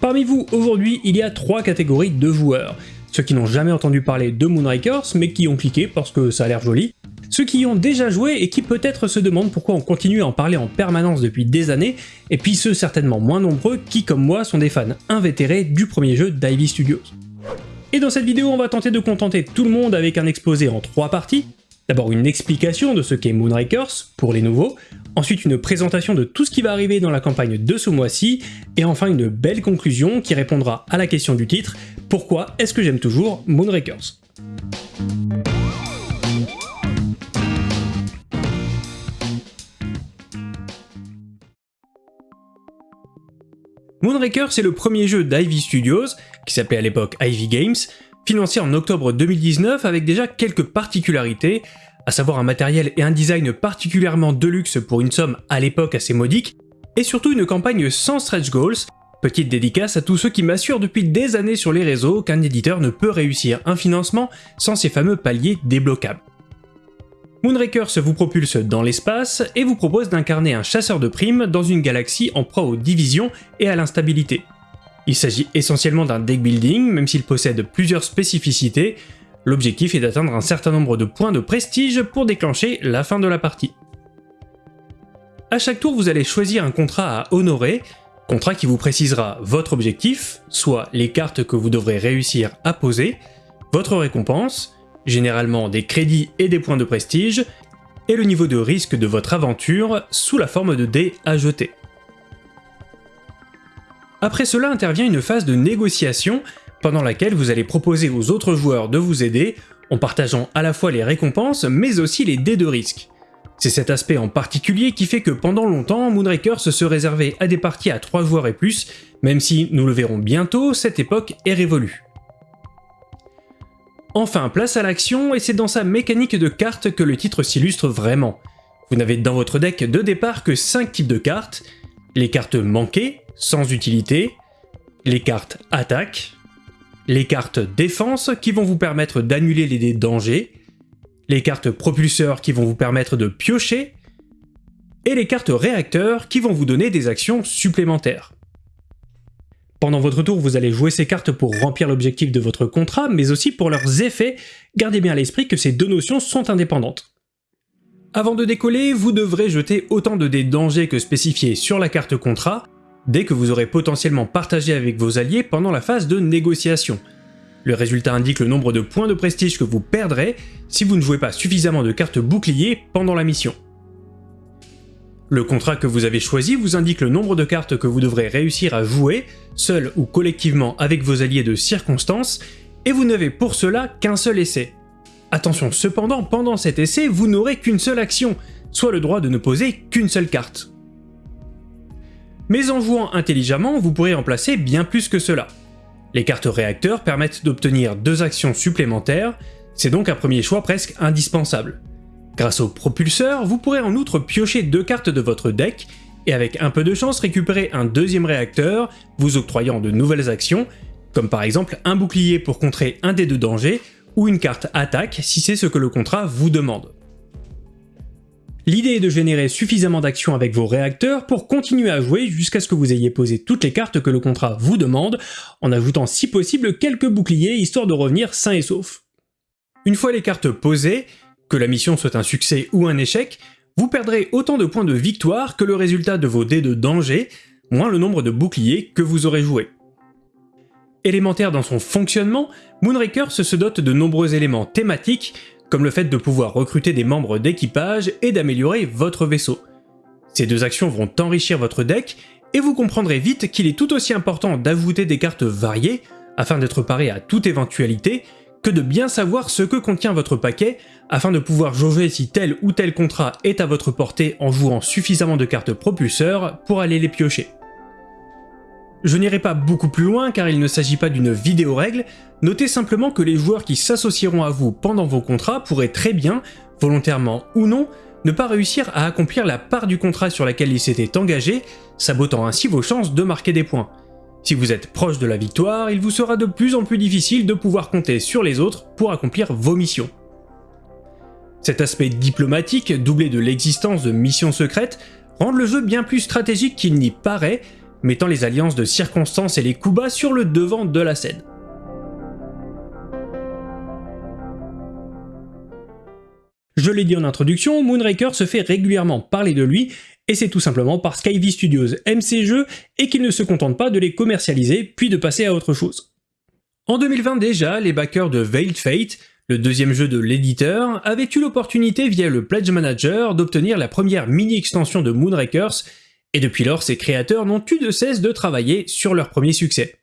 Parmi vous, aujourd'hui, il y a trois catégories de joueurs. Ceux qui n'ont jamais entendu parler de Moonrakers, mais qui ont cliqué parce que ça a l'air joli. Ceux qui y ont déjà joué et qui peut-être se demandent pourquoi on continue à en parler en permanence depuis des années, et puis ceux certainement moins nombreux qui, comme moi, sont des fans invétérés du premier jeu d'Ivy Studios. Et dans cette vidéo, on va tenter de contenter tout le monde avec un exposé en trois parties. D'abord une explication de ce qu'est Moonrakers, pour les nouveaux, ensuite une présentation de tout ce qui va arriver dans la campagne de ce mois-ci, et enfin une belle conclusion qui répondra à la question du titre, pourquoi est-ce que j'aime toujours Moonrakers Moonraker, c'est le premier jeu d'Ivy Studios, qui s'appelait à l'époque Ivy Games, financé en octobre 2019 avec déjà quelques particularités, à savoir un matériel et un design particulièrement de luxe pour une somme à l'époque assez modique, et surtout une campagne sans stretch goals, petite dédicace à tous ceux qui m'assurent depuis des années sur les réseaux qu'un éditeur ne peut réussir un financement sans ces fameux paliers débloquables. Moonrakers vous propulse dans l'espace et vous propose d'incarner un chasseur de primes dans une galaxie en proie aux divisions et à l'instabilité. Il s'agit essentiellement d'un deck building, même s'il possède plusieurs spécificités, l'objectif est d'atteindre un certain nombre de points de prestige pour déclencher la fin de la partie. A chaque tour vous allez choisir un contrat à honorer, contrat qui vous précisera votre objectif, soit les cartes que vous devrez réussir à poser, votre récompense, généralement des crédits et des points de prestige, et le niveau de risque de votre aventure sous la forme de dés à jeter. Après cela intervient une phase de négociation pendant laquelle vous allez proposer aux autres joueurs de vous aider en partageant à la fois les récompenses mais aussi les dés de risque. C'est cet aspect en particulier qui fait que pendant longtemps, Moonraker se réservait à des parties à 3 joueurs et plus, même si, nous le verrons bientôt, cette époque est révolue. Enfin, place à l'action, et c'est dans sa mécanique de cartes que le titre s'illustre vraiment. Vous n'avez dans votre deck de départ que 5 types de cartes, les cartes manquées, sans utilité, les cartes attaque, les cartes défense qui vont vous permettre d'annuler les dés danger, les cartes propulseurs qui vont vous permettre de piocher, et les cartes réacteurs qui vont vous donner des actions supplémentaires. Pendant votre tour, vous allez jouer ces cartes pour remplir l'objectif de votre contrat, mais aussi pour leurs effets, gardez bien à l'esprit que ces deux notions sont indépendantes. Avant de décoller, vous devrez jeter autant de dés dangers que spécifiés sur la carte contrat, dès que vous aurez potentiellement partagé avec vos alliés pendant la phase de négociation. Le résultat indique le nombre de points de prestige que vous perdrez si vous ne jouez pas suffisamment de cartes boucliers pendant la mission. Le contrat que vous avez choisi vous indique le nombre de cartes que vous devrez réussir à jouer, seul ou collectivement avec vos alliés de circonstance, et vous n'avez pour cela qu'un seul essai. Attention cependant, pendant cet essai, vous n'aurez qu'une seule action, soit le droit de ne poser qu'une seule carte. Mais en jouant intelligemment, vous pourrez en placer bien plus que cela. Les cartes réacteurs permettent d'obtenir deux actions supplémentaires, c'est donc un premier choix presque indispensable. Grâce au propulseur, vous pourrez en outre piocher deux cartes de votre deck, et avec un peu de chance récupérer un deuxième réacteur, vous octroyant de nouvelles actions, comme par exemple un bouclier pour contrer un des deux dangers, ou une carte attaque si c'est ce que le contrat vous demande. L'idée est de générer suffisamment d'actions avec vos réacteurs pour continuer à jouer jusqu'à ce que vous ayez posé toutes les cartes que le contrat vous demande, en ajoutant si possible quelques boucliers histoire de revenir sain et sauf. Une fois les cartes posées, que la mission soit un succès ou un échec, vous perdrez autant de points de victoire que le résultat de vos dés de danger, moins le nombre de boucliers que vous aurez joué. Élémentaire dans son fonctionnement, Moonraker se dote de nombreux éléments thématiques, comme le fait de pouvoir recruter des membres d'équipage et d'améliorer votre vaisseau. Ces deux actions vont enrichir votre deck, et vous comprendrez vite qu'il est tout aussi important d'ajouter des cartes variées, afin d'être paré à toute éventualité, que de bien savoir ce que contient votre paquet afin de pouvoir jauger si tel ou tel contrat est à votre portée en jouant suffisamment de cartes propulseurs pour aller les piocher. Je n'irai pas beaucoup plus loin car il ne s'agit pas d'une vidéo règle, notez simplement que les joueurs qui s'associeront à vous pendant vos contrats pourraient très bien, volontairement ou non, ne pas réussir à accomplir la part du contrat sur laquelle ils s'étaient engagés, sabotant ainsi vos chances de marquer des points. Si vous êtes proche de la victoire, il vous sera de plus en plus difficile de pouvoir compter sur les autres pour accomplir vos missions. Cet aspect diplomatique, doublé de l'existence de missions secrètes, rend le jeu bien plus stratégique qu'il n'y paraît, mettant les alliances de circonstances et les coups sur le devant de la scène. Je l'ai dit en introduction, Moonraker se fait régulièrement parler de lui, et c'est tout simplement parce qu'Ivy Studios aime ses jeux et qu'il ne se contente pas de les commercialiser puis de passer à autre chose. En 2020 déjà, les backers de Veiled Fate, le deuxième jeu de l'éditeur, avaient eu l'opportunité via le Pledge Manager d'obtenir la première mini-extension de Moonrakers, et depuis lors ses créateurs n'ont eu de cesse de travailler sur leur premier succès.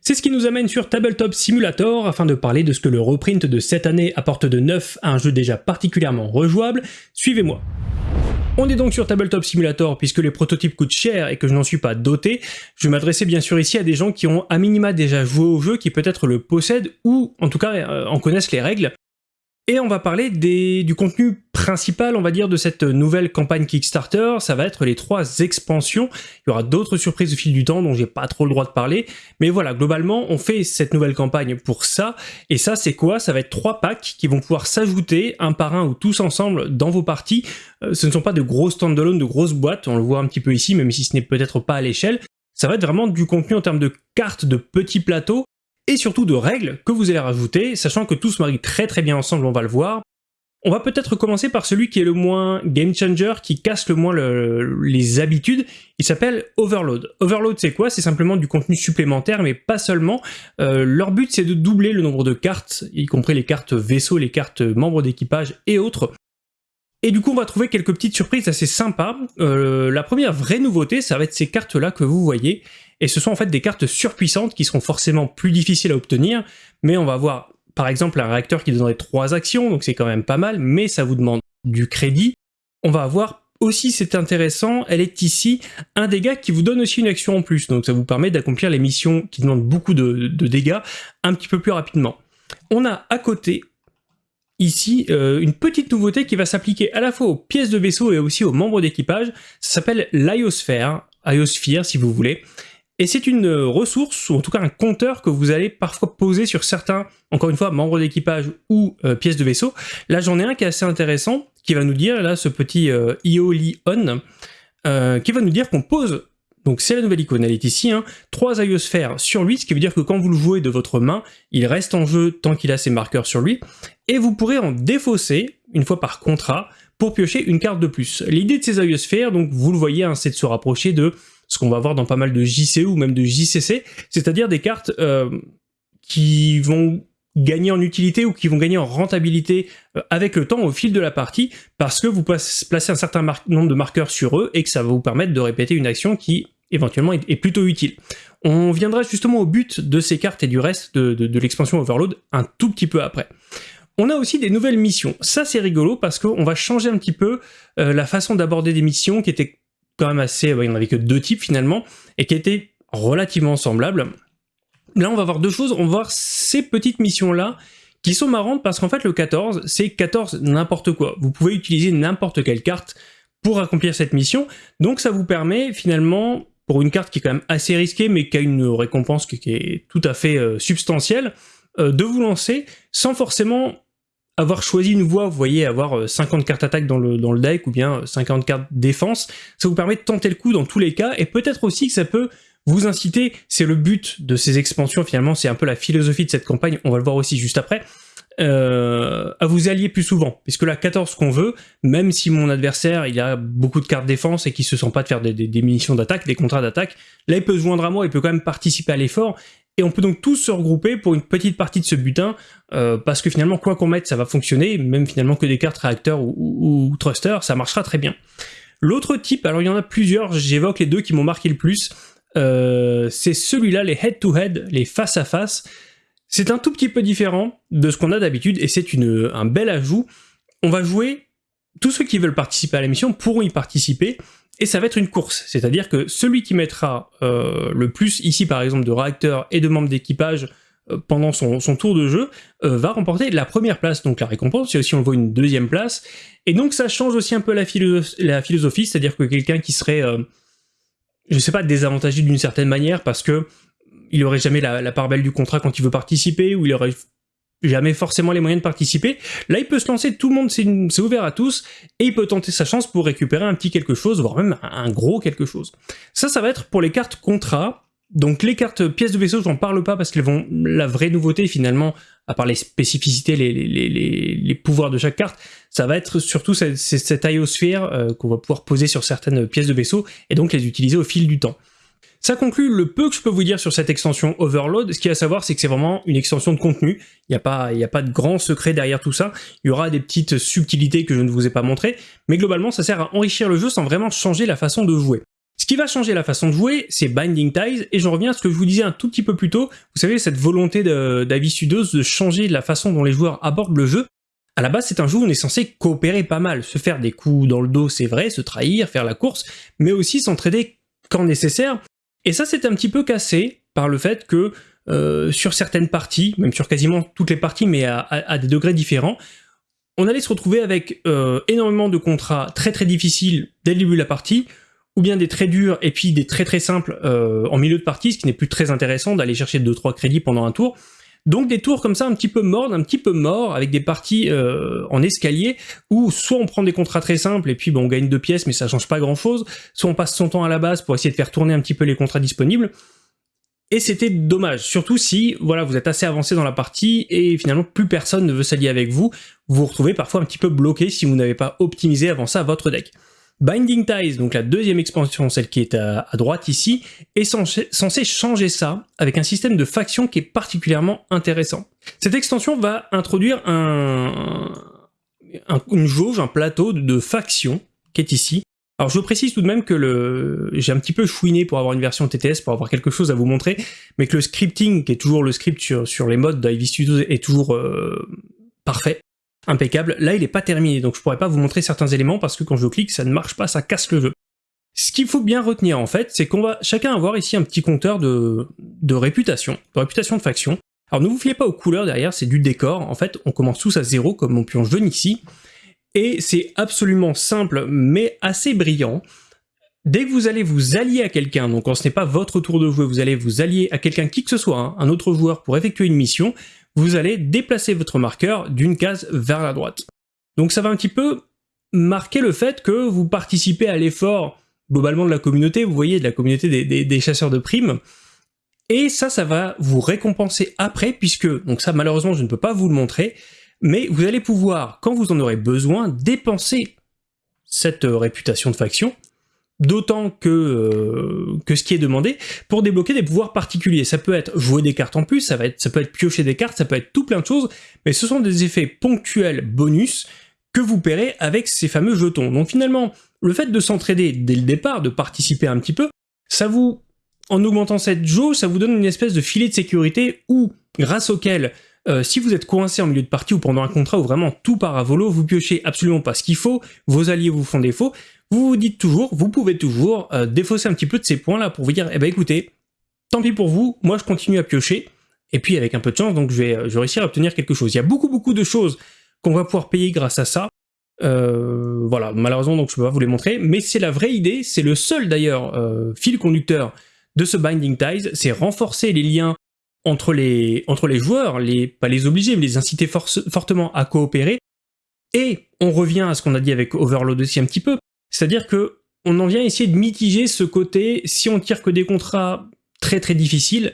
C'est ce qui nous amène sur Tabletop Simulator afin de parler de ce que le reprint de cette année apporte de neuf à un jeu déjà particulièrement rejouable. Suivez-moi. On est donc sur Tabletop Simulator puisque les prototypes coûtent cher et que je n'en suis pas doté. Je m'adressais bien sûr ici à des gens qui ont à minima déjà joué au jeu, qui peut-être le possèdent ou en tout cas euh, en connaissent les règles. Et on va parler du contenu principal, on va dire, de cette nouvelle campagne Kickstarter. Ça va être les trois expansions. Il y aura d'autres surprises au fil du temps dont j'ai pas trop le droit de parler. Mais voilà, globalement, on fait cette nouvelle campagne pour ça. Et ça, c'est quoi? Ça va être trois packs qui vont pouvoir s'ajouter un par un ou tous ensemble dans vos parties. Euh, ce ne sont pas de gros standalone, de grosses boîtes. On le voit un petit peu ici, même si ce n'est peut-être pas à l'échelle. Ça va être vraiment du contenu en termes de cartes, de petits plateaux et surtout de règles que vous allez rajouter, sachant que tout se marie très très bien ensemble, on va le voir. On va peut-être commencer par celui qui est le moins game changer, qui casse le moins les habitudes. Il s'appelle Overload. Overload, c'est quoi? C'est simplement du contenu supplémentaire, mais pas seulement. Euh, leur but, c'est de doubler le nombre de cartes, y compris les cartes vaisseaux, les cartes membres d'équipage et autres. Et du coup, on va trouver quelques petites surprises assez sympas. Euh, la première vraie nouveauté, ça va être ces cartes-là que vous voyez. Et ce sont en fait des cartes surpuissantes qui seront forcément plus difficiles à obtenir, mais on va avoir par exemple un réacteur qui donnerait 3 actions, donc c'est quand même pas mal, mais ça vous demande du crédit. On va avoir aussi, c'est intéressant, elle est ici, un dégât qui vous donne aussi une action en plus, donc ça vous permet d'accomplir les missions qui demandent beaucoup de, dégâts un petit peu plus rapidement. On a à côté ici euh, une petite nouveauté qui va s'appliquer à la fois aux pièces de vaisseau et aussi aux membres d'équipage, ça s'appelle l'Iosphère, Iosphere si vous voulez, et c'est une euh, ressource, ou en tout cas un compteur que vous allez parfois poser sur certains, encore une fois, membres d'équipage ou euh, pièces de vaisseau. Là, j'en ai un qui est assez intéressant, qui va nous dire, là, ce petit euh, IO-Li-On, qui va nous dire qu'on pose, donc c'est la nouvelle icône, elle est ici, hein, trois iosphères sur lui, ce qui veut dire que quand vous le jouez de votre main, il reste en jeu tant qu'il a ses marqueurs sur lui, et vous pourrez en défausser, une fois par contrat, pour piocher une carte de plus. L'idée de ces iosphères, donc vous le voyez, hein, c'est de se rapprocher de ce qu'on va voir dans pas mal de JC ou même de JCC, c'est-à-dire des cartes euh, qui vont gagner en utilité ou qui vont gagner en rentabilité euh, avec le temps au fil de la partie parce que vous placez un certain nombre de marqueurs sur eux et que ça va vous permettre de répéter une action qui éventuellement est, plutôt utile. On viendra justement au but de ces cartes et du reste de, l'expansion Overload un tout petit peu après. On a aussi des nouvelles missions. Ça, c'est rigolo parce qu'on va changer un petit peu euh, la façon d'aborder des missions qui étaient quand même assez, il n'y en avait que deux types finalement, et qui étaient relativement semblables. Là, on va voir deux choses, on va voir ces petites missions-là, qui sont marrantes parce qu'en fait, le 14, c'est 14 n'importe quoi. Vous pouvez utiliser n'importe quelle carte pour accomplir cette mission, donc ça vous permet finalement, pour une carte qui est quand même assez risquée, mais qui a une récompense qui, est tout à fait euh, substantielle, euh, de vous lancer sans forcément avoir choisi une voie, vous voyez, avoir 50 euh, cartes attaque dans le, dans le deck ou bien 50 euh, cartes défense, ça vous permet de tenter le coup dans tous les cas, et peut-être aussi que ça peut vous inciter, c'est le but de ces expansions finalement, c'est un peu la philosophie de cette campagne, on va le voir aussi juste après, euh, à vous allier plus souvent. Puisque là, 14 qu'on veut, même si mon adversaire il a beaucoup de cartes défense et qu'il se sent pas de faire des, munitions d'attaque, des contrats d'attaque, là il peut se joindre à moi, il peut quand même participer à l'effort, et on peut donc tous se regrouper pour une petite partie de ce butin, euh, parce que finalement, quoi qu'on mette, ça va fonctionner, même finalement que des cartes réacteurs ou, ou, ça marchera très bien. L'autre type, alors il y en a plusieurs, j'évoque les deux qui m'ont marqué le plus, euh, c'est celui-là, les head-to-head, les face-à-face. C'est un tout petit peu différent de ce qu'on a d'habitude, et c'est un bel ajout. On va jouer, tous ceux qui veulent participer à la mission pourront y participer, et ça va être une course, c'est-à-dire que celui qui mettra euh, le plus ici par exemple de réacteurs et de membres d'équipage euh, pendant son, tour de jeu euh, va remporter la première place, donc la récompense, et aussi on le voit une deuxième place, et donc ça change aussi un peu la, philosophie, c'est-à-dire que quelqu'un qui serait, je sais pas, désavantagé d'une certaine manière parce que il aurait jamais la, part belle du contrat quand il veut participer, ou il aurait jamais forcément les moyens de participer. Là, il peut se lancer, tout le monde, c'est ouvert à tous, et il peut tenter sa chance pour récupérer un petit quelque chose, voire même un gros quelque chose. Ça, ça va être pour les cartes contrat. Donc les cartes pièces de vaisseau, j'en parle pas parce qu'elles vont... La vraie nouveauté, finalement, à part les spécificités, les, pouvoirs de chaque carte, ça va être surtout cette, cette aéosphère euh, qu'on va pouvoir poser sur certaines pièces de vaisseau, et donc les utiliser au fil du temps. Ça conclut le peu que je peux vous dire sur cette extension Overload. Ce qu'il y a à savoir, c'est que c'est vraiment une extension de contenu. Il n'y a, pas, a pas de grand secret derrière tout ça. Il y aura des petites subtilités que je ne vous ai pas montrées. Mais globalement, ça sert à enrichir le jeu sans vraiment changer la façon de jouer. Ce qui va changer la façon de jouer, c'est Binding Ties, et j'en reviens à ce que je vous disais un tout petit peu plus tôt, vous savez, cette volonté d'Avis Studios de changer la façon dont les joueurs abordent le jeu. À la base, c'est un jeu où on est censé coopérer pas mal, se faire des coups dans le dos, c'est vrai, se trahir, faire la course, mais aussi s'entraider quand nécessaire, et ça, c'est un petit peu cassé par le fait que euh, sur certaines parties, même sur quasiment toutes les parties, mais à, des degrés différents, on allait se retrouver avec euh, énormément de contrats très très difficiles dès le début de la partie, ou bien des très durs et puis des très très simples euh, en milieu de partie, ce qui n'est plus très intéressant d'aller chercher 2-3 crédits pendant un tour. Donc des tours comme ça un petit peu morts, un petit peu morts, avec des parties euh, en escalier, où soit on prend des contrats très simples et puis bon, on gagne deux pièces mais ça change pas grand chose, soit on passe son temps à la base pour essayer de faire tourner un petit peu les contrats disponibles, et c'était dommage, surtout si voilà vous êtes assez avancé dans la partie et finalement plus personne ne veut s'allier avec vous, vous vous retrouvez parfois un petit peu bloqué si vous n'avez pas optimisé avant ça votre deck. Binding Ties, donc la deuxième expansion, celle qui est à, droite ici, est censée changer ça avec un système de faction qui est particulièrement intéressant. Cette extension va introduire un, une jauge, un plateau de, factions qui est ici. Alors je précise tout de même que le j'ai un petit peu chouiné pour avoir une version TTS, pour avoir quelque chose à vous montrer, mais que le scripting, qui est toujours le script sur, les modes d'Ivy Studios, est toujours euh, parfait impeccable. Là, il n'est pas terminé, donc je pourrais pas vous montrer certains éléments parce que quand je clique, ça ne marche pas, ça casse le jeu. Ce qu'il faut bien retenir en fait, c'est qu'on va chacun avoir ici un petit compteur de, de réputation, de réputation de faction. Alors ne vous fiez pas aux couleurs derrière, c'est du décor. En fait, on commence tous à zéro comme mon pion jaune ici. Et c'est absolument simple, mais assez brillant. Dès que vous allez vous allier à quelqu'un, donc quand ce n'est pas votre tour de jouer, vous allez vous allier à quelqu'un qui que ce soit, hein, un autre joueur pour effectuer une mission, vous allez déplacer votre marqueur d'une case vers la droite. Donc ça va un petit peu marquer le fait que vous participez à l'effort globalement de la communauté, vous voyez, de la communauté des, chasseurs de primes, et ça, ça va vous récompenser après, puisque, donc ça malheureusement je ne peux pas vous le montrer, mais vous allez pouvoir, quand vous en aurez besoin, dépenser cette réputation de faction d'autant que, euh, que ce qui est demandé, pour débloquer des pouvoirs particuliers. Ça peut être jouer des cartes en plus, ça peut être piocher des cartes, ça peut être tout plein de choses, mais ce sont des effets ponctuels bonus que vous paierez avec ces fameux jetons. Donc finalement, le fait de s'entraider dès le départ, de participer un petit peu, ça vous, en augmentant cette jauge, ça vous donne une espèce de filet de sécurité où, grâce auquel euh, si vous êtes coincé en milieu de partie ou pendant un contrat où vraiment tout part à volo, vous piochez absolument pas ce qu'il faut, vos alliés vous font défaut, vous vous dites toujours, vous pouvez toujours euh, défausser un petit peu de ces points-là pour vous dire, eh ben écoutez, tant pis pour vous, moi je continue à piocher, et puis avec un peu de chance, donc je vais, je réussir à obtenir quelque chose. Il y a beaucoup beaucoup de choses qu'on va pouvoir payer grâce à ça, euh, voilà, malheureusement donc je peux pas vous les montrer, mais c'est la vraie idée, c'est le seul d'ailleurs fil conducteur de ce Binding Ties, c'est renforcer les liens entre les, joueurs, les, pas les obliger, mais les inciter fortement à coopérer, et on revient à ce qu'on a dit avec Overload aussi un petit peu, c'est-à-dire que on en vient essayer de mitiger ce côté, si on tire que des contrats très très difficiles,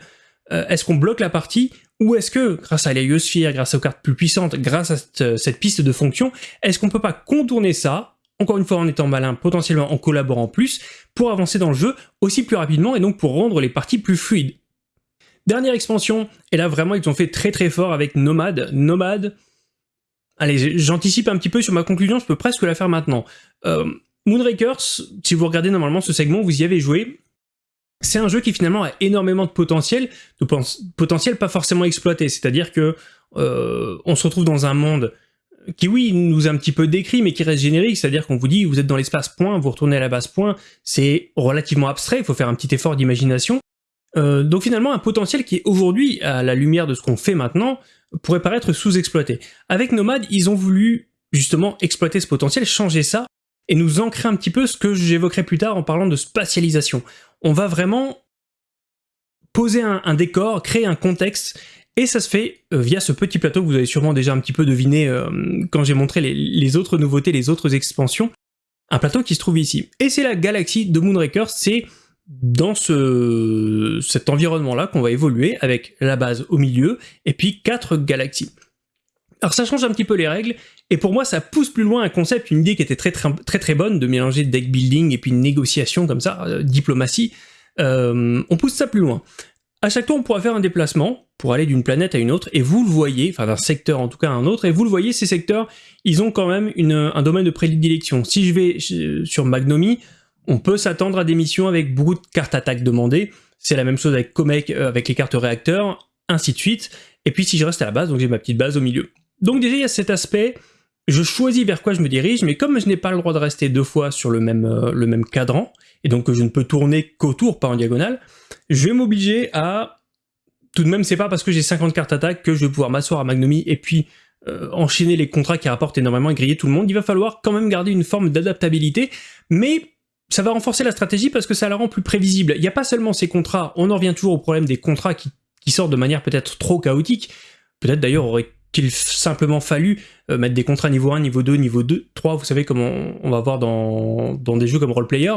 euh, est-ce qu'on bloque la partie ou est-ce que, grâce à l'héliosphère, grâce aux cartes plus puissantes, grâce à cette, cette piste de fonction, est-ce qu'on peut pas contourner ça, encore une fois en étant malin, potentiellement en collaborant plus, pour avancer dans le jeu aussi plus rapidement et donc pour rendre les parties plus fluides? Dernière expansion, et là vraiment ils ont fait très très fort avec Nomad. Nomad, allez j'anticipe un petit peu sur ma conclusion, je peux presque la faire maintenant. Euh, Moonrakers, si vous regardez normalement ce segment, vous y avez joué. C'est un jeu qui finalement a énormément de potentiel, de potentiel pas forcément exploité, c'est-à-dire que euh, on se retrouve dans un monde qui oui nous a un petit peu décrit mais qui reste générique, c'est-à-dire qu'on vous dit vous êtes dans l'espace point, vous retournez à la base point, c'est relativement abstrait, il faut faire un petit effort d'imagination. Euh, donc finalement un potentiel qui est aujourd'hui, à la lumière de ce qu'on fait maintenant, pourrait paraître sous-exploité. Avec Nomad, ils ont voulu justement exploiter ce potentiel, changer ça, et nous ancrer un petit peu ce que j'évoquerai plus tard en parlant de spatialisation. On va vraiment poser un, décor, créer un contexte, Et ça se fait euh, via ce petit plateau que vous avez sûrement déjà un petit peu deviné euh, quand j'ai montré les, autres nouveautés, les autres expansions. Un plateau qui se trouve ici. Et c'est la galaxie de Moonraker, c'est dans ce, cet environnement-là qu'on va évoluer avec la base au milieu et puis quatre galaxies. Alors ça change un petit peu les règles, et pour moi ça pousse plus loin un concept, une idée qui était très très très, très bonne, de mélanger deck building et puis négociation comme ça, euh, diplomatie, on pousse ça plus loin. À chaque tour, on pourra faire un déplacement pour aller d'une planète à une autre, et vous le voyez, enfin d'un secteur en tout cas à un autre, et vous le voyez, ces secteurs, ils ont quand même un domaine de prédilection. Si je vais sur Magnomi, on peut s'attendre à des missions avec beaucoup de cartes attaques demandées, c'est la même chose avec Comet, euh, avec les cartes réacteurs, ainsi de suite, et puis si je reste à la base, donc j'ai ma petite base au milieu. Donc déjà, il y a cet aspect, je choisis vers quoi je me dirige, mais comme je n'ai pas le droit de rester deux fois sur le même, euh, cadran, et donc que je ne peux tourner qu'autour, pas en diagonale, je vais m'obliger à... Tout de même, c'est pas parce que j'ai 50 cartes attaque que je vais pouvoir m'asseoir à Magnomi et puis euh, enchaîner les contrats qui rapportent énormément et griller tout le monde. Il va falloir quand même garder une forme d'adaptabilité, mais ça va renforcer la stratégie parce que ça la rend plus prévisible. Il n'y a pas seulement ces contrats, on en revient toujours au problème des contrats qui, sortent de manière peut-être trop chaotique. Peut-être d'ailleurs aurait-il simplement fallu euh, mettre des contrats niveau 1, niveau 2, niveau 2, 3, vous savez comme on, va voir dans, dans des jeux comme Roleplayer,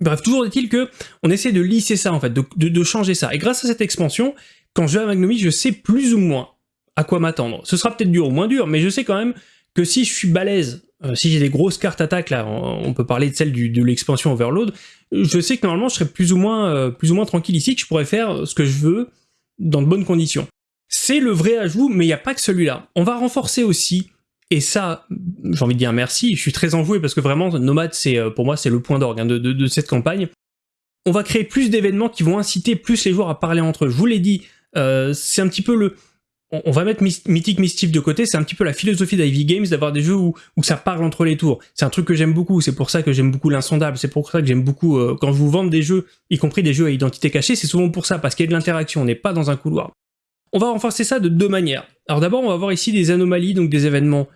Bref, toujours est-il que on essaie de lisser ça en fait, de, changer ça. Et grâce à cette expansion, quand je vais à Magnomi, je sais plus ou moins à quoi m'attendre. Ce sera peut-être dur ou moins dur, mais je sais quand même que si je suis balèze, euh, si j'ai des grosses cartes attaques, là, on, peut parler de celle de l'expansion Overload, je sais que normalement je serai plus ou moins, euh, plus ou moins tranquille ici, que je pourrais faire ce que je veux dans de bonnes conditions. C'est le vrai ajout, mais il n'y a pas que celui-là. On va renforcer aussi et ça, j'ai envie de dire merci, je suis très enjoué parce que vraiment, Nomad, c'est euh, pour moi, c'est le point d'orgue hein, de, cette campagne. On va créer plus d'événements qui vont inciter plus les joueurs à parler entre eux. Je vous l'ai dit, c'est un petit peu le... On, va mettre Mythic Mischief de côté, c'est un petit peu la philosophie d'Ivy Games d'avoir des jeux où, ça parle entre les tours. C'est un truc que j'aime beaucoup, c'est pour ça que j'aime beaucoup l'insondable, c'est pour ça que j'aime beaucoup, euh, quand je vous vends des jeux, y compris des jeux à identité cachée, c'est souvent pour ça, parce qu'il y a de l'interaction, on n'est pas dans un couloir. On va renforcer ça de deux manières. Alors d'abord, on va voir ici des anomalies, donc des événements.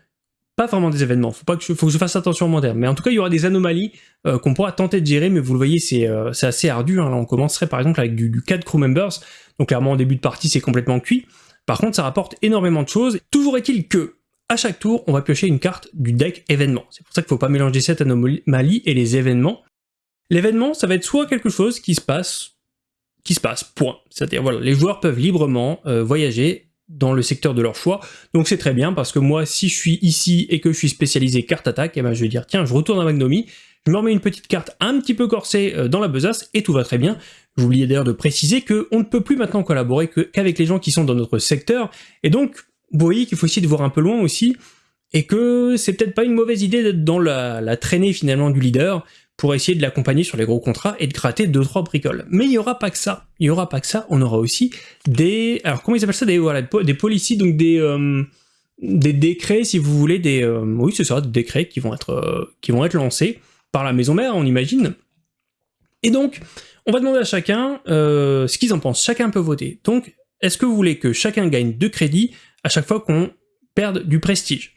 Pas vraiment des événements, faut, que faut que je fasse attention au mon mais en tout cas il y aura des anomalies euh, qu'on pourra tenter de gérer, mais vous le voyez c'est euh, assez ardu, hein. on commencerait par exemple avec du, du 4 crew members, donc clairement en début de partie c'est complètement cuit, par contre ça rapporte énormément de choses, toujours est-il que à chaque tour on va piocher une carte du deck événement, c'est pour ça qu'il faut pas mélanger cette anomalie et les événements. L'événement ça va être soit quelque chose qui se passe, qui se passe, point, c'est-à-dire voilà, les joueurs peuvent librement euh, voyager dans le secteur de leur choix. Donc c'est très bien parce que moi, si je suis ici et que je suis spécialisé carte attaque, eh ben je vais dire tiens, je retourne à Magnomi, je me remets une petite carte un petit peu corsée euh, dans la besace et tout va très bien. J'oubliais d'ailleurs de préciser qu'on ne peut plus maintenant collaborer qu'avec les gens qui sont dans notre secteur. Et donc, vous voyez qu'il faut essayer de voir un peu loin aussi et que c'est peut-être pas une mauvaise idée d'être dans la, traînée finalement du leader pour essayer de l'accompagner sur les gros contrats et de gratter 2-3 bricoles. Mais il n'y aura pas que ça. Il n'y aura pas que ça, on aura aussi des... Alors comment ils appellent ça? Des, des policies, donc des, euh, des décrets, si vous voulez, des... Euh, oui, c'est ça, des décrets qui vont, être, euh, qui vont être lancés par la maison mère, on imagine. Et donc, on va demander à chacun ce qu'ils en pensent. Chacun peut voter. Donc, est-ce que vous voulez que chacun gagne 2 crédits à chaque fois qu'on perde du prestige?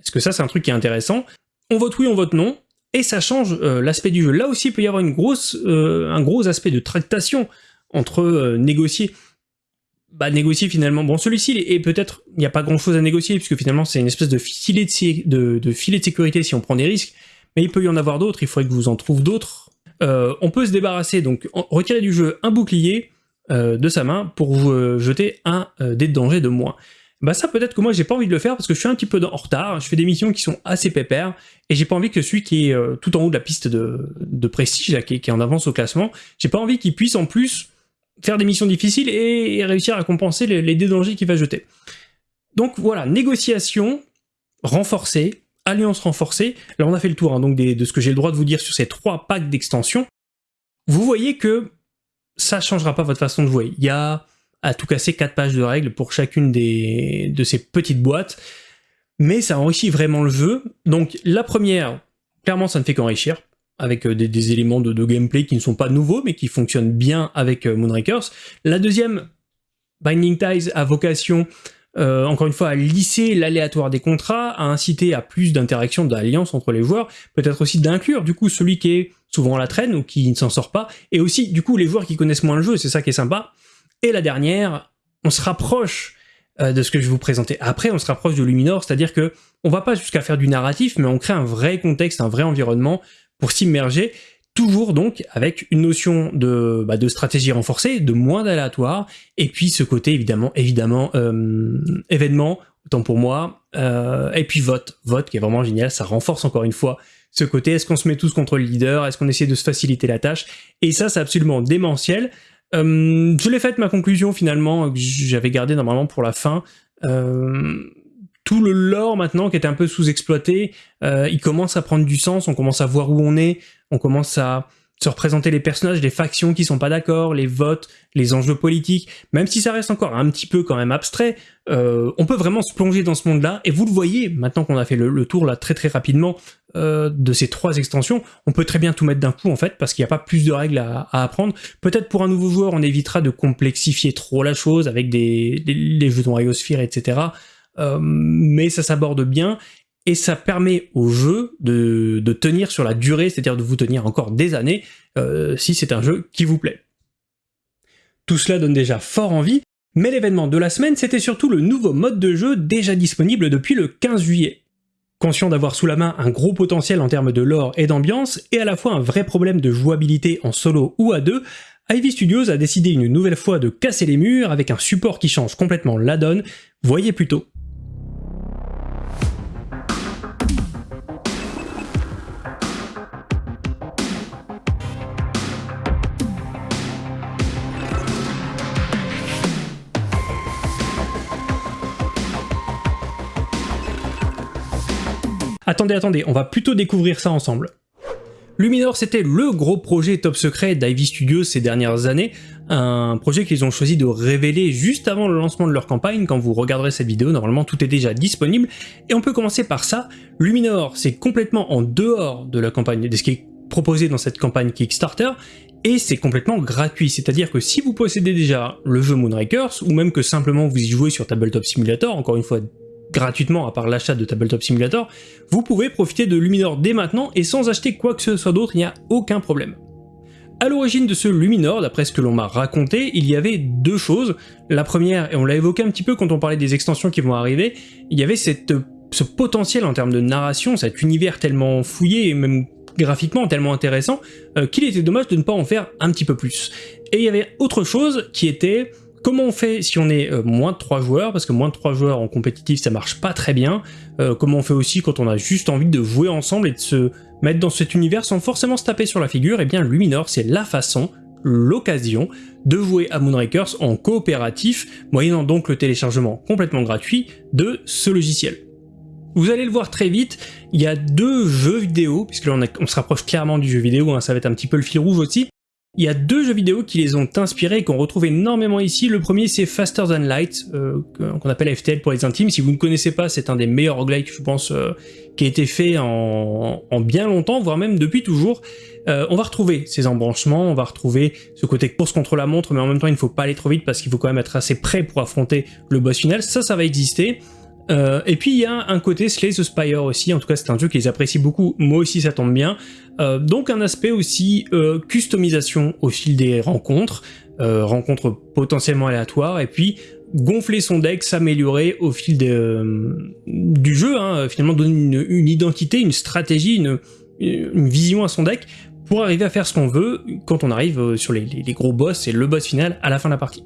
Est-ce que ça, c'est un truc qui est intéressant? On vote oui, on vote non et ça change euh, l'aspect du jeu. Là aussi, il peut y avoir euh, un gros aspect de tractation entre euh, négocier. Bah, négocier finalement, bon celui-ci est peut-être, il n'y a pas grand chose à négocier, puisque finalement c'est une espèce de filet de, sécurité si on prend des risques, mais il peut y en avoir d'autres, il faudrait que vous en trouve d'autres. On peut se débarrasser, donc retirer du jeu un bouclier de sa main pour vous jeter un dé de danger de moins. Bah ça peut-être que moi j'ai pas envie de le faire parce que je suis un petit peu en retard, je fais des missions qui sont assez pépères, et j'ai pas envie que celui qui est euh, tout en haut de la piste de, prestige, qui, est, en avance au classement, j'ai pas envie qu'il puisse en plus faire des missions difficiles et, réussir à compenser les, les dangers qu'il va jeter. Donc voilà, négociation renforcée, alliance renforcée, là on a fait le tour hein, de ce que j'ai le droit de vous dire sur ces trois packs d'extension. Vous voyez que ça changera pas votre façon de jouer. Il y a à tout casser quatre pages de règles pour chacune des, de ces petites boîtes, mais ça enrichit vraiment le jeu. Donc la première, clairement ça ne fait qu'enrichir, avec euh, des, éléments de, gameplay qui ne sont pas nouveaux, mais qui fonctionnent bien avec euh, Moonrakers. La deuxième, Binding Ties a vocation, euh, encore une fois, à lisser l'aléatoire des contrats, à inciter à plus d'interaction, d'alliance entre les joueurs, peut-être aussi d'inclure du coup celui qui est souvent à la traîne ou qui ne s'en sort pas, et aussi du coup les joueurs qui connaissent moins le jeu, c'est ça qui est sympa, et la dernière, on se rapproche euh, de ce que je vais vous présenter après, on se rapproche de Luminor, c'est-à-dire que on va pas jusqu'à faire du narratif, mais on crée un vrai contexte, un vrai environnement pour s'immerger, toujours donc avec une notion de, bah, de stratégie renforcée, de moins d'aléatoire, et puis ce côté évidemment, évidemment, euh, événement, autant pour moi, euh, et puis vote, vote qui est vraiment génial, ça renforce encore une fois ce côté, est-ce qu'on se met tous contre le leader, est-ce qu'on essaie de se faciliter la tâche, et ça c'est absolument démentiel, euh, je l'ai faite ma conclusion finalement, que j'avais gardé normalement pour la fin. Tout le lore maintenant qui était un peu sous-exploité, euh, il commence à prendre du sens, on commence à voir où on est, on commence à se représenter les personnages, les factions qui sont pas d'accord, les votes, les enjeux politiques, même si ça reste encore un petit peu quand même abstrait, euh, on peut vraiment se plonger dans ce monde-là, et vous le voyez, maintenant qu'on a fait le, tour là très très rapidement euh, de ces trois extensions, on peut très bien tout mettre d'un coup en fait, parce qu'il n'y a pas plus de règles à, apprendre. Peut-être pour un nouveau joueur, on évitera de complexifier trop la chose avec des, les jetons Iosphere, etc. Euh, mais ça s'aborde bien, et ça permet au jeu de, tenir sur la durée, c'est-à-dire de vous tenir encore des années, euh, si c'est un jeu qui vous plaît. Tout cela donne déjà fort envie, mais l'événement de la semaine, c'était surtout le nouveau mode de jeu déjà disponible depuis le 15 juillet. Conscient d'avoir sous la main un gros potentiel en termes de lore et d'ambiance, et à la fois un vrai problème de jouabilité en solo ou à deux, Ivy Studios a décidé une nouvelle fois de casser les murs avec un support qui change complètement la donne, voyez plutôt. Attendez, attendez, on va plutôt découvrir ça ensemble. Luminor, c'était le gros projet top secret d'Ivy Studios ces dernières années, un projet qu'ils ont choisi de révéler juste avant le lancement de leur campagne, quand vous regarderez cette vidéo, normalement tout est déjà disponible, et on peut commencer par ça. Luminor, c'est complètement en dehors de la campagne, de ce qui est proposé dans cette campagne Kickstarter, et c'est complètement gratuit, c'est-à-dire que si vous possédez déjà le jeu Moonrakers, ou même que simplement vous y jouez sur Tabletop Simulator, encore une fois gratuitement à part l'achat de Tabletop Simulator, vous pouvez profiter de Luminor dès maintenant et sans acheter quoi que ce soit d'autre, il n'y a aucun problème. À l'origine de ce Luminor, d'après ce que l'on m'a raconté, il y avait deux choses. La première, et on l'a évoqué un petit peu quand on parlait des extensions qui vont arriver, il y avait ce potentiel en termes de narration, cet univers tellement fouillé et même graphiquement tellement intéressant, euh, qu'il était dommage de ne pas en faire un petit peu plus. Et il y avait autre chose qui était Comment on fait si on est euh, moins de 3 joueurs, parce que moins de 3 joueurs en compétitif ça marche pas très bien, euh, comment on fait aussi quand on a juste envie de jouer ensemble et de se mettre dans cet univers sans forcément se taper sur la figure, eh bien Luminor c'est la façon, l'occasion de jouer à Moonrakers en coopératif, moyennant donc le téléchargement complètement gratuit de ce logiciel. Vous allez le voir très vite, il y a deux jeux vidéo, puisque là on, se rapproche clairement du jeu vidéo, hein, ça va être un petit peu le fil rouge aussi, il y a deux jeux vidéo qui les ont inspirés et qu'on retrouve énormément ici. Le premier c'est Faster Than Light, euh, qu'on appelle FTL pour les intimes. Si vous ne connaissez pas, c'est un des meilleurs roguelikes, je pense, euh, qui a été fait en, bien longtemps, voire même depuis toujours. Euh, on va retrouver ces embranchements, on va retrouver ce côté course contre la montre, mais en même temps il ne faut pas aller trop vite parce qu'il faut quand même être assez prêt pour affronter le boss final. Ça, ça va exister. Euh, et puis il y a un côté Slay the Spire aussi, en tout cas c'est un jeu qu'ils apprécient beaucoup, moi aussi ça tombe bien. Euh, donc un aspect aussi euh, customisation au fil des rencontres, rencontres potentiellement aléatoires, et puis gonfler son deck, s'améliorer au fil du jeu, hein, finalement donner une, identité, une stratégie, une, vision à son deck pour arriver à faire ce qu'on veut quand on arrive sur les gros boss et le boss final à la fin de la partie.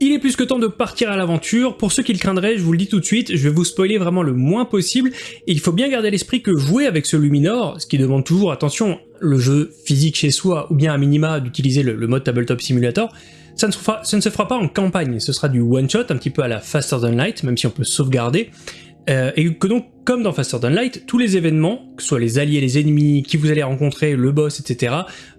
Il est plus que temps de partir à l'aventure. Pour ceux qui le craindraient, je vous le dis tout de suite, je vais vous spoiler vraiment le moins possible. Il faut bien garder à l'esprit que jouer avec ce Luminor, ce qui demande toujours, attention, le jeu physique chez soi, ou bien à minima d'utiliser le, mode Tabletop Simulator, ça ne, se fera, ça ne se fera pas en campagne, ce sera du one-shot, un petit peu à la Faster Than Light, même si on peut sauvegarder. Euh, et que donc, comme dans Faster Than Light, tous les événements, que ce soit les alliés, les ennemis, qui vous allez rencontrer, le boss, etc.,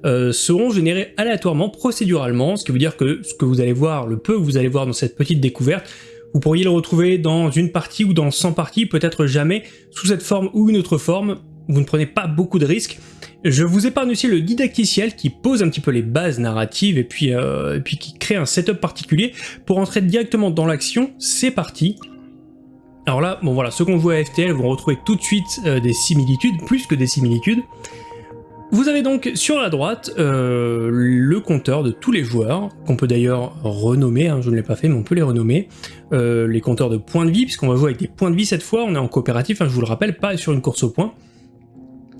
euh, seront générés aléatoirement, procéduralement, ce qui veut dire que ce que vous allez voir, le peu que vous allez voir dans cette petite découverte, vous pourriez le retrouver dans une partie ou dans 100 parties, peut-être jamais, sous cette forme ou une autre forme, vous ne prenez pas beaucoup de risques. Je vous épargne aussi le didacticiel qui pose un petit peu les bases narratives et puis, euh, et puis qui crée un setup particulier pour entrer directement dans l'action, c'est parti alors là, bon voilà, ceux qui ont joué à FTL vont retrouver tout de suite euh, des similitudes, plus que des similitudes. Vous avez donc sur la droite euh, le compteur de tous les joueurs, qu'on peut d'ailleurs renommer, hein, je ne l'ai pas fait mais on peut les renommer, euh, les compteurs de points de vie, puisqu'on va jouer avec des points de vie cette fois, on est en coopératif, hein, je vous le rappelle, pas sur une course au point.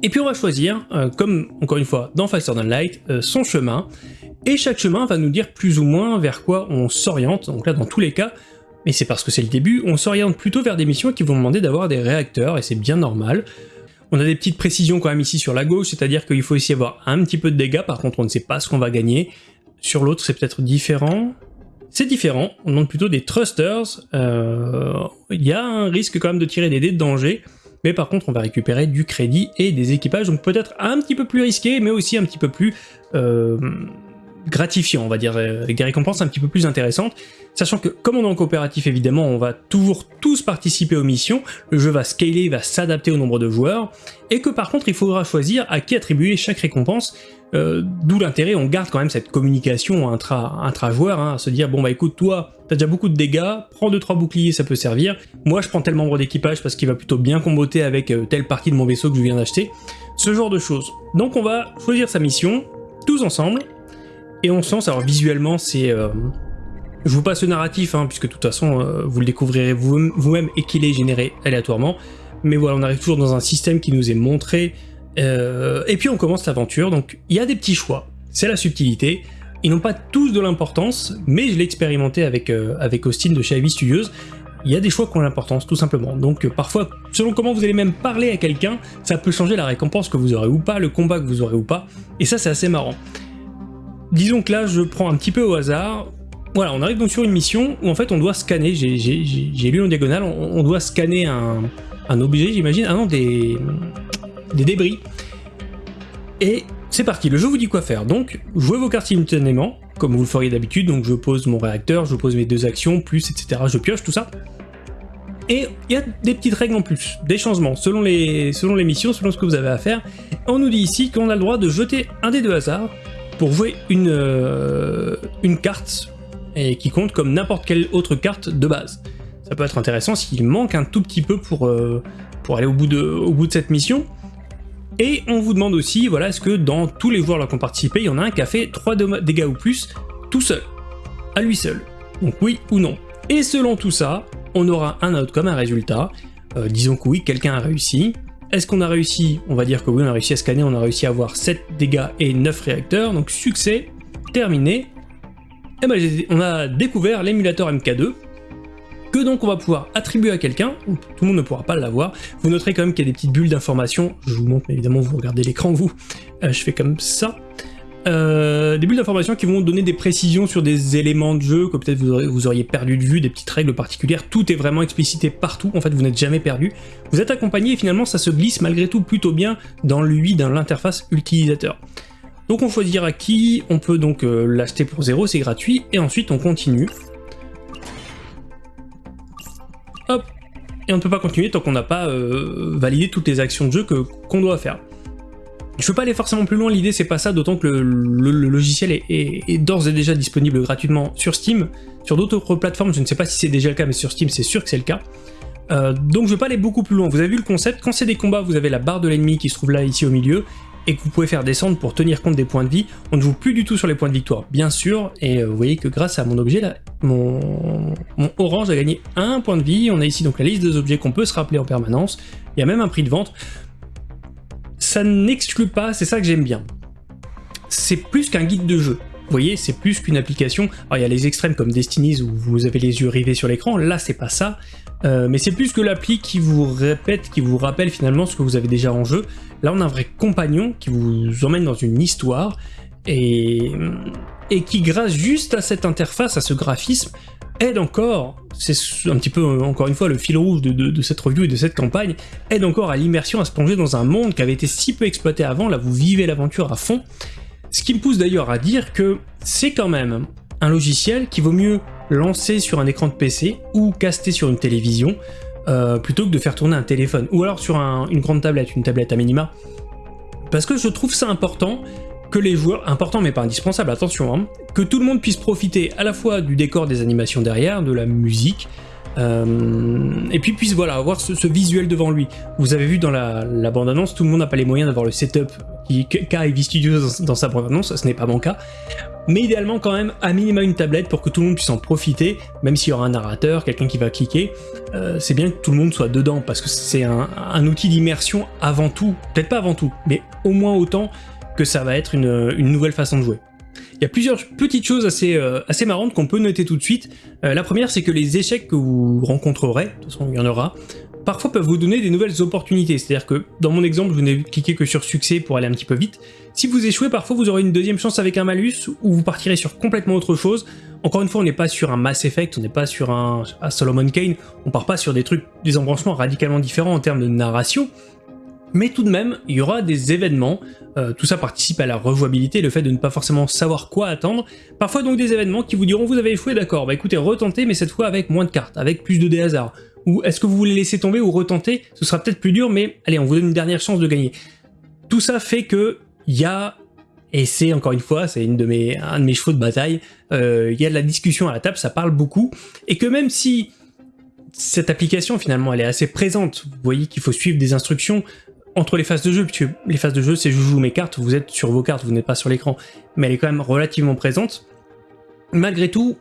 Et puis on va choisir, comme encore une fois dans Faster Than Light, son chemin, et chaque chemin va nous dire plus ou moins vers quoi on s'oriente, donc là dans tous les cas, mais c'est parce que c'est le début, on s'oriente plutôt vers des missions qui vont demander d'avoir des réacteurs, et c'est bien normal. On a des petites précisions quand même ici sur la gauche, c'est-à-dire qu'il faut aussi avoir un petit peu de dégâts, par contre on ne sait pas ce qu'on va gagner. Sur l'autre c'est peut-être différent. C'est différent, on demande plutôt des thrusters, euh, il y a un risque quand même de tirer des dés de danger, mais par contre on va récupérer du crédit et des équipages, donc peut-être un petit peu plus risqué, mais aussi un petit peu plus euh, gratifiant, on va dire, euh, avec des récompenses un petit peu plus intéressantes. Sachant que comme on est en coopératif évidemment, on va toujours tous participer aux missions, le jeu va scaler, va s'adapter au nombre de joueurs, et que par contre il faudra choisir à qui attribuer chaque récompense, euh, d'où l'intérêt, on garde quand même cette communication intra-joueur, hein, à se dire bon bah écoute toi, t'as déjà beaucoup de dégâts, prends 2-3 boucliers, ça peut servir, moi je prends tel membre d'équipage parce qu'il va plutôt bien comboter avec euh, telle partie de mon vaisseau que je viens d'acheter, ce genre de choses. Donc on va choisir sa mission, tous ensemble, et on sent, alors visuellement c'est... Euh, je vous passe le narratif, hein, puisque de toute façon euh, vous le découvrirez vous-même et qu'il est généré aléatoirement. Mais voilà, on arrive toujours dans un système qui nous est montré. Euh, et puis on commence l'aventure, donc il y a des petits choix, c'est la subtilité. Ils n'ont pas tous de l'importance, mais je l'ai expérimenté avec, avec Austin de chez Ivy Studios. Il y a des choix qui ont l'importance, tout simplement. Donc parfois, selon comment vous allez même parler à quelqu'un, ça peut changer la récompense que vous aurez ou pas, le combat que vous aurez ou pas. Et ça, c'est assez marrant. Disons que là, je prends un petit peu au hasard. Voilà, on arrive donc sur une mission où en fait on doit scanner, j'ai lu en diagonale, on, doit scanner un, objet, j'imagine, ah non, des, débris. Et c'est parti, le jeu vous dit quoi faire. Donc, jouez vos cartes simultanément, comme vous le feriez d'habitude, donc je pose mon réacteur, je pose mes deux actions, plus, etc. Je pioche, tout ça. Et il y a des petites règles en plus, des changements, selon les, selon les missions, selon ce que vous avez à faire. On nous dit ici qu'on a le droit de jeter un dé de hasard, pour jouer une, euh, carte qui compte comme n'importe quelle autre carte de base. Ça peut être intéressant s'il manque un tout petit peu pour, euh, aller au bout, de, au bout de cette mission. Et on vous demande aussi, voilà, est-ce que dans tous les joueurs qui ont participé, il y en a un qui a fait 3 dégâts ou plus, tout seul, à lui seul. Donc oui ou non. Et selon tout ça, on aura un outcome, un résultat. Euh, disons que oui, quelqu'un a réussi, est-ce qu'on a réussi? On va dire que oui, on a réussi à scanner, on a réussi à avoir 7 dégâts et 9 réacteurs, donc succès, terminé. Et ben, on a découvert l'émulateur MK2, que donc on va pouvoir attribuer à quelqu'un, tout le monde ne pourra pas l'avoir. Vous noterez quand même qu'il y a des petites bulles d'information, je vous montre, mais évidemment vous regardez l'écran vous, euh, je fais comme ça. Euh, des bulles d'information qui vont donner des précisions sur des éléments de jeu que peut-être vous, auriez perdu de vue, des petites règles particulières, tout est vraiment explicité partout, en fait vous n'êtes jamais perdu. Vous êtes accompagné et finalement ça se glisse malgré tout plutôt bien dans l'UI dans l'interface utilisateur. Donc on choisira qui, on peut donc euh, l'acheter pour zéro, c'est gratuit, et ensuite on continue. Hop Et on ne peut pas continuer tant qu'on n'a pas euh, validé toutes les actions de jeu qu'on doit faire. Je veux pas aller forcément plus loin, l'idée c'est pas ça, d'autant que le, logiciel est, d'ores et déjà disponible gratuitement sur Steam. Sur d'autres plateformes, je ne sais pas si c'est déjà le cas, mais sur Steam c'est sûr que c'est le cas. Euh, donc je veux pas aller beaucoup plus loin, vous avez vu le concept, quand c'est des combats, vous avez la barre de l'ennemi qui se trouve là, ici au milieu, et que vous pouvez faire descendre pour tenir compte des points de vie. On ne joue plus du tout sur les points de victoire, bien sûr, et euh, vous voyez que grâce à mon objet là, mon, orange a gagné un point de vie, on a ici donc la liste des objets qu'on peut se rappeler en permanence, il y a même un prix de vente, ça n'exclut pas, c'est ça que j'aime bien. C'est plus qu'un guide de jeu. Vous voyez, c'est plus qu'une application. Il y a les extrêmes comme Destinies où vous avez les yeux rivés sur l'écran, là c'est pas ça. Euh, mais c'est plus que l'appli qui vous répète, qui vous rappelle finalement ce que vous avez déjà en jeu. Là on a un vrai compagnon qui vous emmène dans une histoire et, qui grâce juste à cette interface, à ce graphisme, aide encore, c'est un petit peu encore une fois le fil rouge de, cette review et de cette campagne, aide encore à l'immersion, à se plonger dans un monde qui avait été si peu exploité avant, là vous vivez l'aventure à fond. Ce qui me pousse d'ailleurs à dire que c'est quand même un logiciel qui vaut mieux lancer sur un écran de PC ou caster sur une télévision euh, plutôt que de faire tourner un téléphone ou alors sur une grande tablette, une tablette à minima. Parce que je trouve ça important que les joueurs, important mais pas indispensable, attention, hein, que tout le monde puisse profiter à la fois du décor des animations derrière, de la musique, Euh, et puis puisse voilà avoir ce, visuel devant lui. Vous avez vu dans la, bande-annonce, tout le monde n'a pas les moyens d'avoir le setup qu'a Ivy Studios dans, sa bande-annonce, ce n'est pas mon cas. Mais idéalement quand même, à minima une tablette pour que tout le monde puisse en profiter, même s'il y aura un narrateur, quelqu'un qui va cliquer, euh, c'est bien que tout le monde soit dedans, parce que c'est un, outil d'immersion avant tout, peut-être pas avant tout, mais au moins autant que ça va être une nouvelle façon de jouer. Il y a plusieurs petites choses assez, euh, marrantes qu'on peut noter tout de suite. Euh, la première, c'est que les échecs que vous rencontrerez, de toute façon il y en aura, parfois peuvent vous donner des nouvelles opportunités. C'est-à-dire que dans mon exemple, vous n'avez cliqué que sur succès pour aller un petit peu vite. Si vous échouez, parfois vous aurez une deuxième chance avec un malus ou vous partirez sur complètement autre chose. Encore une fois, on n'est pas sur un Mass Effect, on n'est pas sur un, un Solomon Kane, on part pas sur des trucs, des embranchements radicalement différents en termes de narration, mais tout de même, il y aura des événements, euh, tout ça participe à la rejouabilité, le fait de ne pas forcément savoir quoi attendre, parfois donc des événements qui vous diront vous avez échoué, d'accord, bah écoutez, retentez, mais cette fois avec moins de cartes, avec plus de dés ou est-ce que vous voulez laisser tomber ou retenter, ce sera peut-être plus dur, mais allez, on vous donne une dernière chance de gagner. Tout ça fait que il y a, et c'est encore une fois, c'est une de mes, un de mes chevaux de bataille, euh, il y a de la discussion à la table, ça parle beaucoup, et que même si cette application finalement elle est assez présente, vous voyez qu'il faut suivre des instructions, entre les phases de jeu, puisque les phases de jeu, c'est je joue mes cartes, vous êtes sur vos cartes, vous n'êtes pas sur l'écran, mais elle est quand même relativement présente. Malgré tout,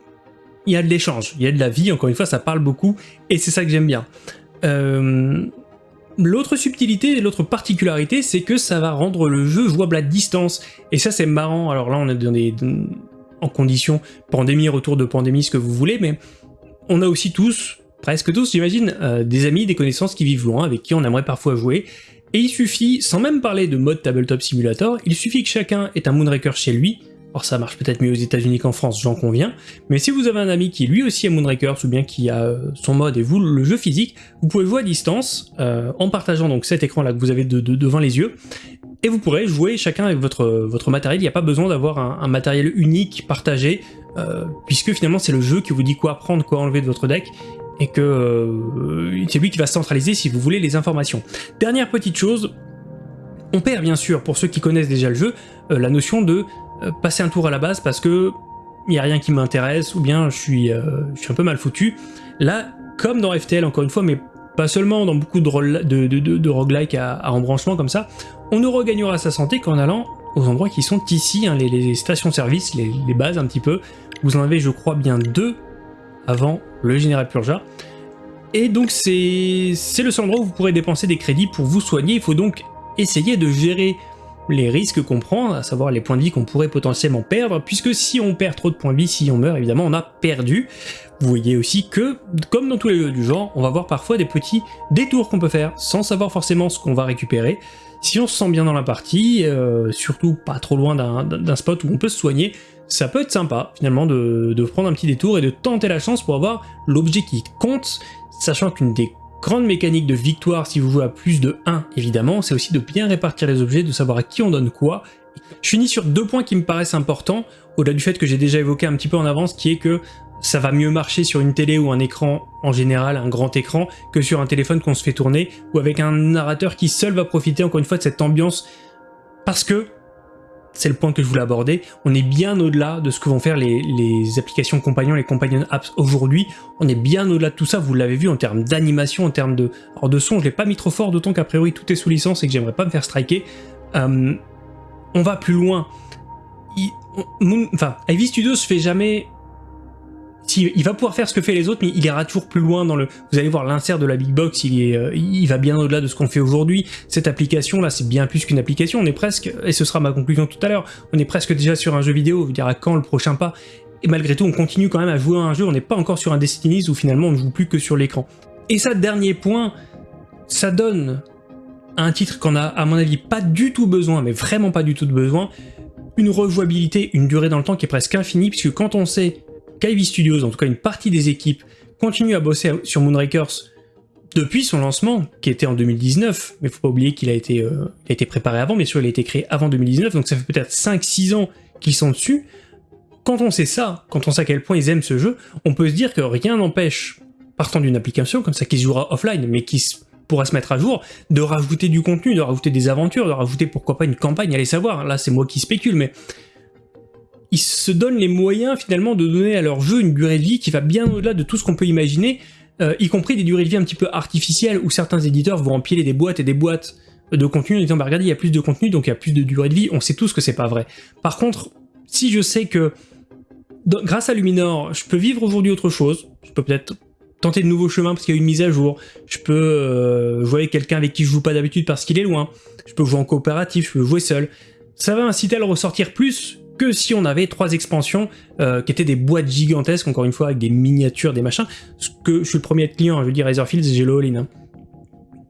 il y a de l'échange, il y a de la vie, encore une fois, ça parle beaucoup, et c'est ça que j'aime bien. Euh, l'autre subtilité l'autre particularité, c'est que ça va rendre le jeu jouable à distance, et ça c'est marrant, alors là on est en conditions pandémie, retour de pandémie, ce que vous voulez, mais on a aussi tous, presque tous j'imagine, euh, des amis, des connaissances qui vivent loin, avec qui on aimerait parfois jouer, et il suffit, sans même parler de mode Tabletop Simulator, il suffit que chacun ait un Moonraker chez lui, or ça marche peut-être mieux aux états unis qu'en France, j'en conviens, mais si vous avez un ami qui lui aussi a Moonraker, ou bien qui a euh, son mode et vous le jeu physique, vous pouvez jouer à distance, euh, en partageant donc cet écran là que vous avez devant les yeux, et vous pourrez jouer chacun avec votre, votre matériel, il n'y a pas besoin d'avoir un, matériel unique, partagé, euh, puisque finalement c'est le jeu qui vous dit quoi prendre, quoi enlever de votre deck, et que euh, c'est lui qui va centraliser, si vous voulez, les informations. Dernière petite chose, on perd bien sûr, pour ceux qui connaissent déjà le jeu, euh, la notion de euh, passer un tour à la base parce que il n'y a rien qui m'intéresse, ou bien je suis, je suis un peu mal foutu. Là, comme dans FTL encore une fois, mais pas seulement dans beaucoup de, de, de, roguelike à, embranchement comme ça, on ne regagnera sa santé qu'en allant aux endroits qui sont ici, hein, les, stations-service, les, les bases un petit peu. Vous en avez je crois bien deux avant le général Purja. Et donc c'est le seul endroit où vous pourrez dépenser des crédits pour vous soigner. Il faut donc essayer de gérer les risques qu'on prend, à savoir les points de vie qu'on pourrait potentiellement perdre, puisque si on perd trop de points de vie, si on meurt, évidemment, on a perdu. Vous voyez aussi que, comme dans tous les jeux du genre, on va voir parfois des petits détours qu'on peut faire, sans savoir forcément ce qu'on va récupérer. Si on se sent bien dans la partie, euh, surtout pas trop loin d'un spot où on peut se soigner, ça peut être sympa finalement de, prendre un petit détour et de tenter la chance pour avoir l'objet qui compte, sachant qu'une des grandes mécaniques de victoire si vous jouez à plus de 1 évidemment, c'est aussi de bien répartir les objets, de savoir à qui on donne quoi. Je finis sur deux points qui me paraissent importants, au-delà du fait que j'ai déjà évoqué un petit peu en avance, qui est que ça va mieux marcher sur une télé ou un écran en général, un grand écran, que sur un téléphone qu'on se fait tourner, ou avec un narrateur qui seul va profiter encore une fois de cette ambiance, parce que c'est le point que je voulais aborder, on est bien au-delà de ce que vont faire les, applications compagnons, les companion apps aujourd'hui, on est bien au-delà de tout ça, vous l'avez vu en termes d'animation, en termes de, alors de son, je l'ai pas mis trop fort, d'autant qu'a priori tout est sous licence et que j'aimerais pas me faire striker, euh, on va plus loin, enfin, Ivy Studios fait jamais il va pouvoir faire ce que fait les autres, mais il ira toujours plus loin dans le... Vous allez voir l'insert de la Big Box, il, est, euh, il va bien au-delà de ce qu'on fait aujourd'hui. Cette application-là, c'est bien plus qu'une application, on est presque, et ce sera ma conclusion tout à l'heure, on est presque déjà sur un jeu vidéo, vous direz quand le prochain pas, et malgré tout, on continue quand même à jouer à un jeu, on n'est pas encore sur un Destiny où finalement on ne joue plus que sur l'écran. Et ça, dernier point, ça donne un titre qu'on a, à mon avis, pas du tout besoin, mais vraiment pas du tout de besoin, une rejouabilité, une durée dans le temps qui est presque infinie, puisque quand on sait qu'Ivy Studios, en tout cas une partie des équipes, continue à bosser sur Moonrakers depuis son lancement, qui était en 2019, mais faut pas oublier qu'il a, été, euh, préparé avant, bien sûr il a été créé avant 2019, donc ça fait peut-être 5-6 ans qu'ils sont dessus. Quand on sait ça, quand on sait à quel point ils aiment ce jeu, on peut se dire que rien n'empêche, partant d'une application comme ça qui se jouera offline, mais qui pourra se mettre à jour, de rajouter du contenu, de rajouter des aventures, de rajouter pourquoi pas une campagne, allez savoir, là c'est moi qui spécule, mais ils se donnent les moyens finalement de donner à leur jeu une durée de vie qui va bien au-delà de tout ce qu'on peut imaginer. euh, y compris des durées de vie un petit peu artificielles où certains éditeurs vont empiler des boîtes et des boîtes de contenu en disant bah regardez il y a plus de contenu donc il y a plus de durée de vie, on sait tous que c'est pas vrai. Par contre, si je sais que grâce à Luminor, je peux vivre aujourd'hui autre chose, je peux peut-être tenter de nouveaux chemins parce qu'il y a une mise à jour, je peux euh, jouer avec quelqu'un avec qui je joue pas d'habitude parce qu'il est loin, je peux jouer en coopératif, je peux jouer seul, ça va inciter à le ressortir plus que si on avait trois expansions euh, qui étaient des boîtes gigantesques, encore une fois, avec des miniatures, des machins, ce que je suis le premier client, je veux dire Razorfields, j'ai le all-in. Hein.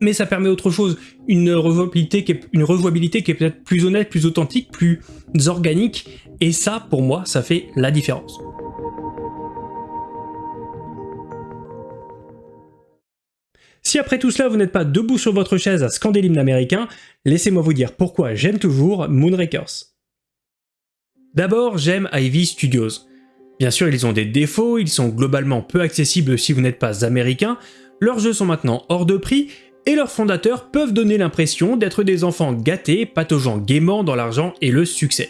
Mais ça permet autre chose, une rejouabilité qui est, qui est peut-être plus honnête, plus authentique, plus organique, et ça, pour moi, ça fait la différence. Si après tout cela vous n'êtes pas debout sur votre chaise à scander l'hymne américain, laissez-moi vous dire pourquoi j'aime toujours Moonrakers. D'abord, j'aime Ivy Studios. Bien sûr, ils ont des défauts, ils sont globalement peu accessibles si vous n'êtes pas américain, leurs jeux sont maintenant hors de prix, et leurs fondateurs peuvent donner l'impression d'être des enfants gâtés, pataugeant gaiement dans l'argent et le succès.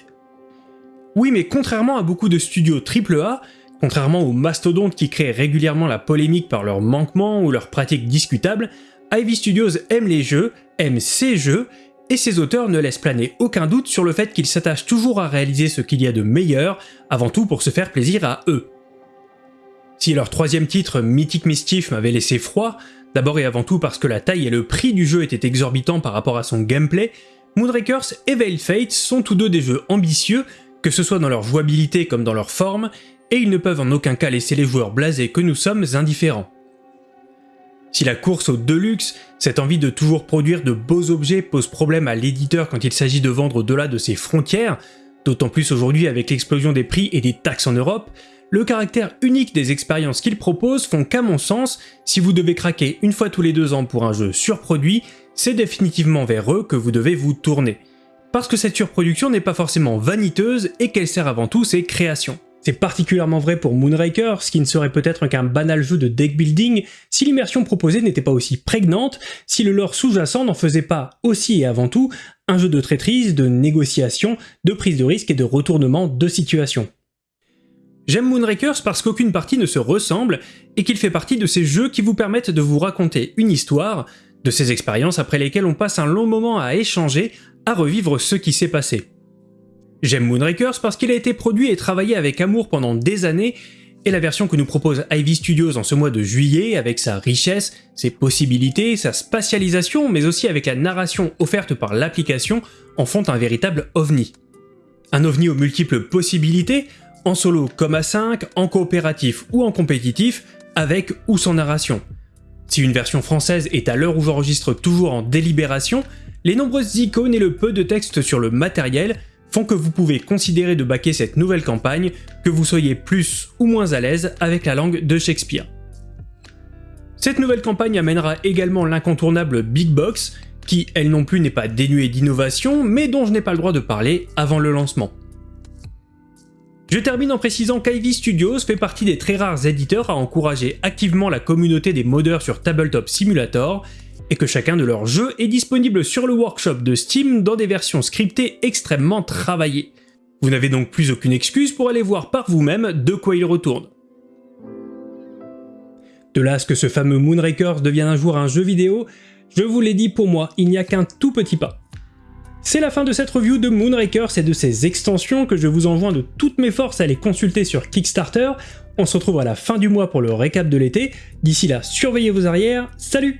Oui, mais contrairement à beaucoup de studios AAA, Contrairement aux mastodontes qui créent régulièrement la polémique par leurs manquements ou leurs pratiques discutables, Ivy Studios aime les jeux, aime ses jeux, et ses auteurs ne laissent planer aucun doute sur le fait qu'ils s'attachent toujours à réaliser ce qu'il y a de meilleur, avant tout pour se faire plaisir à eux. Si leur troisième titre, Mythic Mischief, m'avait laissé froid, d'abord et avant tout parce que la taille et le prix du jeu étaient exorbitants par rapport à son gameplay, Moonrakers et Veil Fate sont tous deux des jeux ambitieux, que ce soit dans leur jouabilité comme dans leur forme, et ils ne peuvent en aucun cas laisser les joueurs blasés que nous sommes indifférents. Si la course au deluxe, cette envie de toujours produire de beaux objets pose problème à l'éditeur quand il s'agit de vendre au-delà de ses frontières, d'autant plus aujourd'hui avec l'explosion des prix et des taxes en Europe, le caractère unique des expériences qu'ils proposent font qu'à mon sens, si vous devez craquer une fois tous les deux ans pour un jeu surproduit, c'est définitivement vers eux que vous devez vous tourner. Parce que cette surproduction n'est pas forcément vaniteuse et qu'elle sert avant tout ses créations. C'est particulièrement vrai pour Moonraker, ce qui ne serait peut-être qu'un banal jeu de deck building si l'immersion proposée n'était pas aussi prégnante, si le lore sous-jacent n'en faisait pas aussi et avant tout un jeu de traîtrise, de négociation, de prise de risque et de retournement de situation. J'aime Moonrakers parce qu'aucune partie ne se ressemble et qu'il fait partie de ces jeux qui vous permettent de vous raconter une histoire, de ces expériences après lesquelles on passe un long moment à échanger, à revivre ce qui s'est passé. J'aime Moonrakers parce qu'il a été produit et travaillé avec amour pendant des années, et la version que nous propose Ivy Studios en ce mois de juillet, avec sa richesse, ses possibilités, sa spatialisation, mais aussi avec la narration offerte par l'application, en font un véritable ovni. Un ovni aux multiples possibilités, en solo comme à 5, en coopératif ou en compétitif, avec ou sans narration. Si une version française est à l'heure où j'enregistre toujours en délibération, les nombreuses icônes et le peu de texte sur le matériel que vous pouvez considérer de baquer cette nouvelle campagne, que vous soyez plus ou moins à l'aise avec la langue de Shakespeare. Cette nouvelle campagne amènera également l'incontournable Big Box, qui elle non plus n'est pas dénuée d'innovation, mais dont je n'ai pas le droit de parler avant le lancement. Je termine en précisant qu'Ivy Studios fait partie des très rares éditeurs à encourager activement la communauté des modeurs sur Tabletop Simulator, et que chacun de leurs jeux est disponible sur le workshop de Steam dans des versions scriptées extrêmement travaillées. Vous n'avez donc plus aucune excuse pour aller voir par vous-même de quoi il retourne. De là à ce que ce fameux Moonrakers devienne un jour un jeu vidéo, je vous l'ai dit pour moi, il n'y a qu'un tout petit pas. C'est la fin de cette review de Moonrakers et de ses extensions que je vous enjoins de toutes mes forces à les consulter sur Kickstarter. On se retrouve à la fin du mois pour le récap de l'été. D'ici là, surveillez vos arrières, salut